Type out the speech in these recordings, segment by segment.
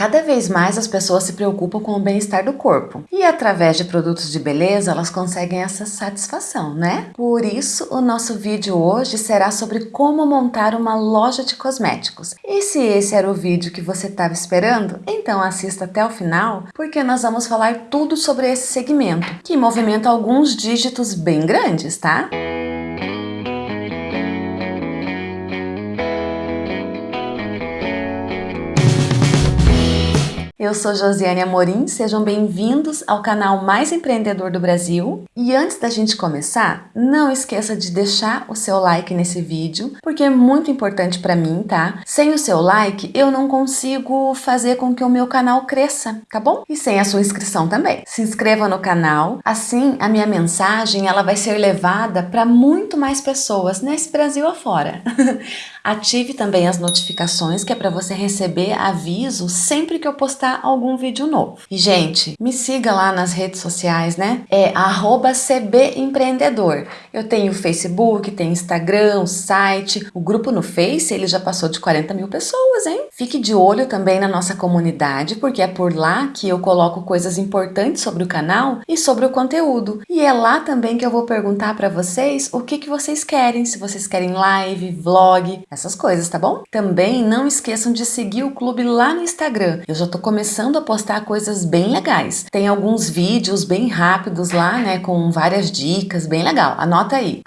Cada vez mais as pessoas se preocupam com o bem-estar do corpo e através de produtos de beleza elas conseguem essa satisfação, né? Por isso o nosso vídeo hoje será sobre como montar uma loja de cosméticos. E se esse era o vídeo que você estava esperando, então assista até o final porque nós vamos falar tudo sobre esse segmento que movimenta alguns dígitos bem grandes, tá? Eu sou Josiane Amorim, sejam bem-vindos ao canal mais empreendedor do Brasil. E antes da gente começar, não esqueça de deixar o seu like nesse vídeo, porque é muito importante para mim, tá? Sem o seu like, eu não consigo fazer com que o meu canal cresça, tá bom? E sem a sua inscrição também. Se inscreva no canal, assim a minha mensagem ela vai ser levada para muito mais pessoas nesse Brasil afora. Ative também as notificações, que é para você receber aviso sempre que eu postar algum vídeo novo. E, gente, me siga lá nas redes sociais, né? É cbempreendedor. Eu tenho Facebook, tenho Instagram, site, o grupo no Face, ele já passou de 40 mil pessoas, hein? Fique de olho também na nossa comunidade, porque é por lá que eu coloco coisas importantes sobre o canal e sobre o conteúdo. E é lá também que eu vou perguntar para vocês o que, que vocês querem, se vocês querem live, vlog, essas coisas, tá bom? Também não esqueçam de seguir o clube lá no Instagram. Eu já tô começando a postar coisas bem legais. Tem alguns vídeos bem rápidos lá, né, com várias dicas, bem legal. Anota aí,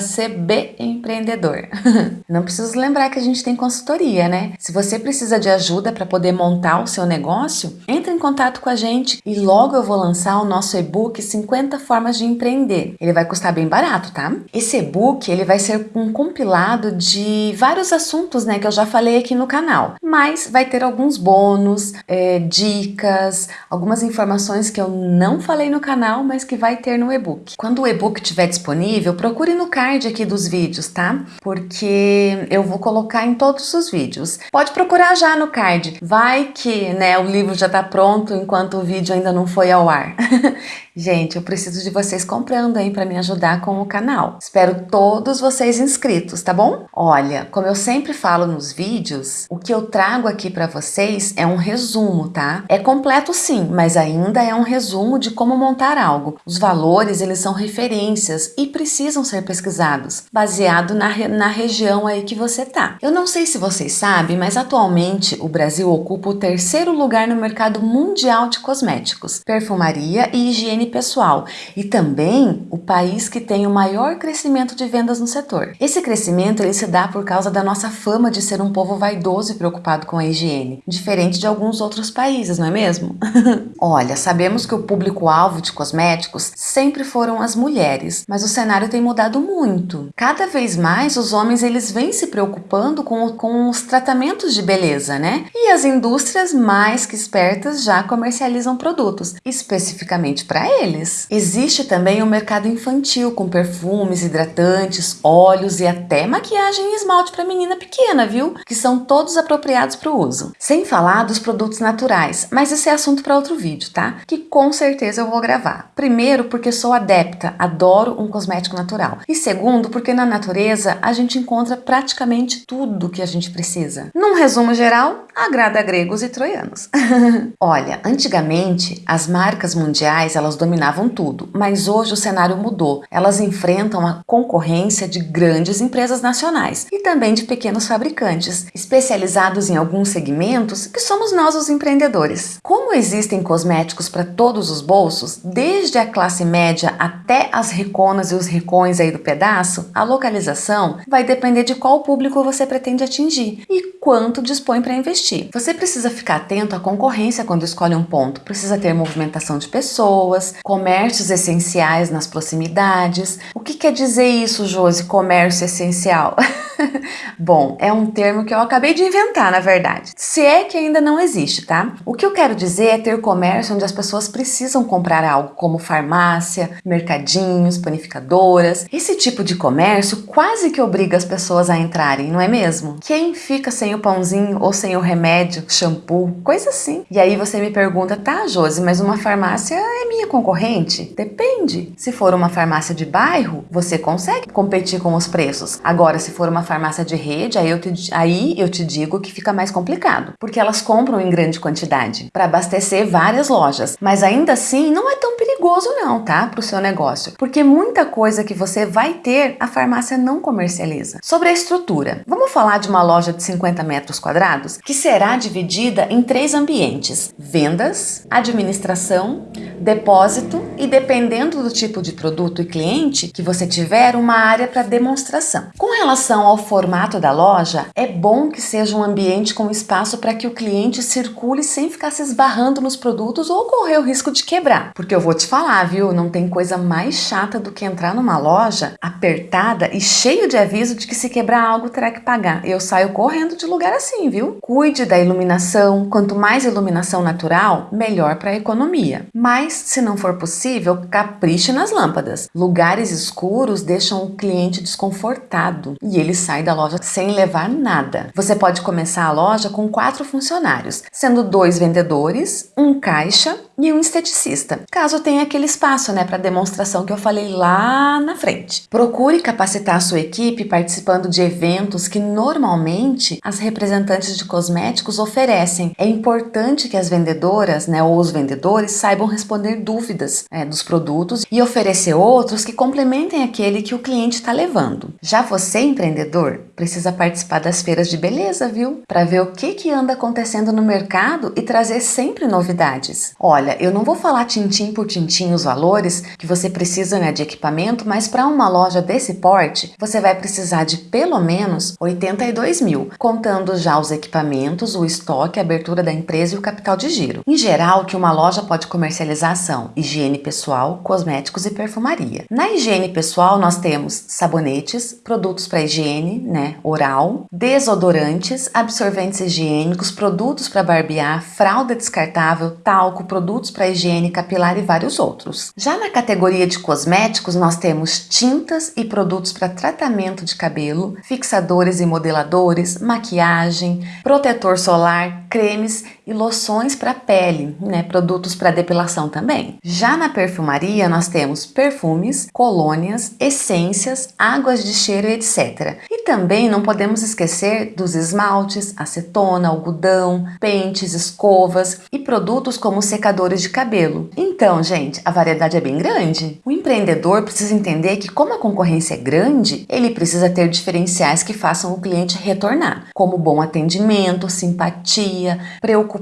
cbempreendedor. não preciso lembrar que a gente tem consultoria, né? Se você precisa de ajuda para poder montar o seu negócio, entre em contato com a gente e logo eu vou lançar o nosso e-book 50 formas de empreender. Ele vai custar bem barato, tá? Esse e-book, ele vai ser um compilado de vários assuntos né, que eu já falei aqui no canal, mas vai ter alguns bônus, é, dicas, algumas informações que eu não falei no canal, mas que vai ter no e-book. Quando o e-book estiver disponível, procure no card aqui dos vídeos, tá? Porque eu vou colocar em todos os vídeos. Pode procurar já no card, vai que né, o livro já está pronto enquanto o vídeo ainda não foi ao ar. Gente, eu preciso de vocês comprando aí para me ajudar com o canal. Espero todos vocês inscritos, tá bom? Olha, como eu sempre falo nos vídeos, o que eu trago aqui para vocês é um resumo, tá? É completo sim, mas ainda é um resumo de como montar algo. Os valores, eles são referências e precisam ser pesquisados, baseado na, na região aí que você tá. Eu não sei se vocês sabem, mas atualmente o Brasil ocupa o terceiro lugar no mercado mundial de cosméticos, perfumaria e higiene higiene pessoal e também o país que tem o maior crescimento de vendas no setor. Esse crescimento ele se dá por causa da nossa fama de ser um povo vaidoso e preocupado com a higiene, diferente de alguns outros países, não é mesmo? Olha, sabemos que o público-alvo de cosméticos sempre foram as mulheres, mas o cenário tem mudado muito. Cada vez mais os homens eles vêm se preocupando com, com os tratamentos de beleza, né? E as indústrias mais que espertas já comercializam produtos, especificamente para eles. Existe também o mercado infantil com perfumes, hidratantes, óleos e até maquiagem e esmalte para menina pequena, viu? Que são todos apropriados para o uso. Sem falar dos produtos naturais, mas esse é assunto para outro vídeo, tá? Que com certeza eu vou gravar. Primeiro, porque sou adepta, adoro um cosmético natural. E segundo, porque na natureza a gente encontra praticamente tudo que a gente precisa. Num resumo geral, agrada gregos e troianos. Olha, antigamente as marcas mundiais elas dominavam tudo, mas hoje o cenário mudou. Elas enfrentam a concorrência de grandes empresas nacionais e também de pequenos fabricantes, especializados em alguns segmentos que somos nós os empreendedores. Como existem cosméticos para todos os bolsos, desde a classe média até as reconas e os ricões aí do pedaço, a localização vai depender de qual público você pretende atingir e quanto dispõe para investir. Você precisa ficar atento à concorrência quando escolhe um ponto, precisa ter movimentação de pessoas, comércios essenciais nas proximidades. O que quer dizer isso, Josi, comércio essencial? Bom, é um termo que eu acabei de inventar, na verdade. Se é que ainda não existe, tá? O que eu quero dizer é ter comércio onde as pessoas precisam comprar algo, como farmácia, mercadinhos, panificadoras. Esse tipo de comércio quase que obriga as pessoas a entrarem, não é mesmo? Quem fica sem o pãozinho ou sem o remédio, shampoo, coisa assim. E aí você me pergunta, tá, Josi, mas uma farmácia é minha concorrente? Depende. Se for uma farmácia de bairro, você consegue competir com os preços. Agora, se for uma farmácia de rede, aí eu te, aí eu te digo que fica mais complicado, porque elas compram em grande quantidade para abastecer várias lojas. Mas ainda assim, não é tão perigoso não, tá? Para o seu negócio, porque muita coisa que você vai ter, a farmácia não comercializa. Sobre a estrutura, vamos falar de uma loja de 50 metros quadrados que será dividida em três ambientes: vendas, administração, depósito e dependendo do tipo de produto e cliente que você tiver, uma área para demonstração. Com relação ao formato da loja, é bom que seja um ambiente com espaço para que o cliente circule sem ficar se esbarrando nos produtos ou correr o risco de quebrar. Porque eu vou te falar, viu? Não tem coisa mais chata do que entrar numa loja apertada e cheio de aviso de que se quebrar algo terá que pagar. Eu saio correndo de lugar assim, viu? Cuide da iluminação. Quanto mais iluminação natural, melhor para a economia. Mas, se não for possível, capriche nas lâmpadas. Lugares escuros deixam o cliente desconfortado e ele sai da loja sem levar nada. Você pode começar a loja com quatro funcionários, sendo dois vendedores, um caixa e um esteticista, caso tenha aquele espaço né, para demonstração que eu falei lá na frente. Procure capacitar a sua equipe participando de eventos que normalmente as representantes de cosméticos oferecem. É importante que as vendedoras né, ou os vendedores saibam responder dúvidas é, dos produtos e oferecer outros que complementem aquele que o cliente está levando. Já você, empreendedor, precisa participar das feiras de beleza, viu? Para ver o que, que anda acontecendo no mercado e trazer sempre novidades. Olha, eu não vou falar tintim por tintim os valores que você precisa né, de equipamento, mas para uma loja desse porte, você vai precisar de pelo menos 82 mil, contando já os equipamentos, o estoque, a abertura da empresa e o capital de giro. Em geral, o que uma loja pode comercializar são higiene pessoal, cosméticos e perfumaria. Na higiene pessoal, nós temos sabonetes, produtos para higiene, né, oral, desodorantes, absorventes higiênicos, produtos para barbear, fralda descartável, talco, produtos para higiene capilar e vários outros. Já na categoria de cosméticos, nós temos tintas e produtos para tratamento de cabelo, fixadores e modeladores, maquiagem, protetor solar, cremes e loções para pele, né? produtos para depilação também. Já na perfumaria, nós temos perfumes, colônias, essências, águas de cheiro, etc. E também não podemos esquecer dos esmaltes, acetona, algodão, pentes, escovas e produtos como secadores de cabelo. Então, gente, a variedade é bem grande. O empreendedor precisa entender que como a concorrência é grande, ele precisa ter diferenciais que façam o cliente retornar, como bom atendimento, simpatia, preocupação,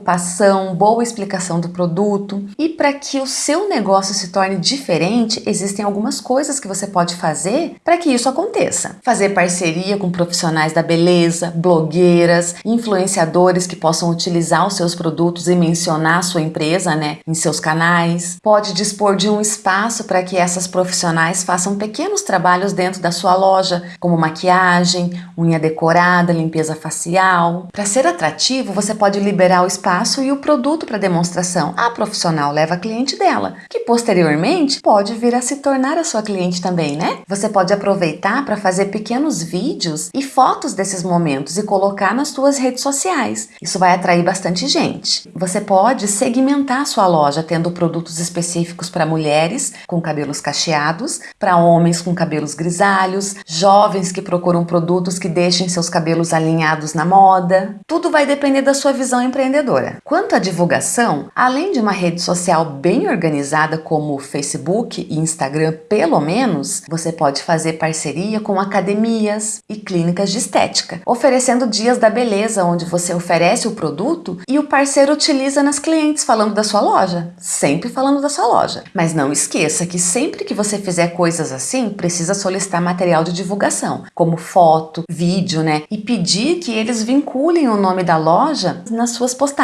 boa explicação do produto. E para que o seu negócio se torne diferente, existem algumas coisas que você pode fazer para que isso aconteça. Fazer parceria com profissionais da beleza, blogueiras, influenciadores que possam utilizar os seus produtos e mencionar a sua empresa, né, em seus canais, pode dispor de um espaço para que essas profissionais façam pequenos trabalhos dentro da sua loja, como maquiagem, unha decorada, limpeza facial. Para ser atrativo, você pode liberar o espaço e o produto para demonstração. A profissional leva a cliente dela, que posteriormente pode vir a se tornar a sua cliente também, né? Você pode aproveitar para fazer pequenos vídeos e fotos desses momentos e colocar nas suas redes sociais. Isso vai atrair bastante gente. Você pode segmentar sua loja tendo produtos específicos para mulheres com cabelos cacheados, para homens com cabelos grisalhos, jovens que procuram produtos que deixem seus cabelos alinhados na moda. Tudo vai depender da sua visão empreendedora. Quanto à divulgação, além de uma rede social bem organizada como Facebook e Instagram, pelo menos, você pode fazer parceria com academias e clínicas de estética, oferecendo dias da beleza onde você oferece o produto e o parceiro utiliza nas clientes falando da sua loja, sempre falando da sua loja. Mas não esqueça que sempre que você fizer coisas assim, precisa solicitar material de divulgação, como foto, vídeo, né? E pedir que eles vinculem o nome da loja nas suas postagens,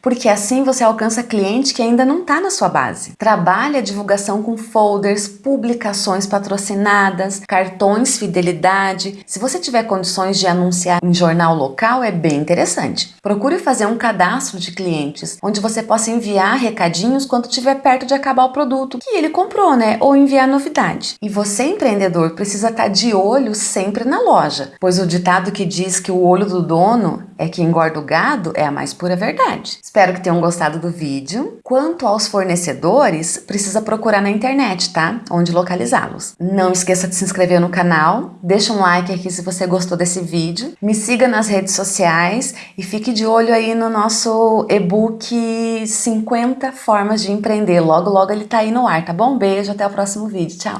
porque assim você alcança cliente que ainda não está na sua base. Trabalhe a divulgação com folders, publicações patrocinadas, cartões fidelidade. Se você tiver condições de anunciar em jornal local, é bem interessante. Procure fazer um cadastro de clientes, onde você possa enviar recadinhos quando estiver perto de acabar o produto que ele comprou, né? Ou enviar novidade. E você, empreendedor, precisa estar de olho sempre na loja, pois o ditado que diz que o olho do dono é que engorda o gado é a mais pura verdade. Espero que tenham gostado do vídeo. Quanto aos fornecedores, precisa procurar na internet, tá? Onde localizá-los. Não esqueça de se inscrever no canal, deixa um like aqui se você gostou desse vídeo, me siga nas redes sociais e fique de olho aí no nosso e-book 50 formas de empreender. Logo, logo ele tá aí no ar, tá bom? Beijo, até o próximo vídeo. Tchau!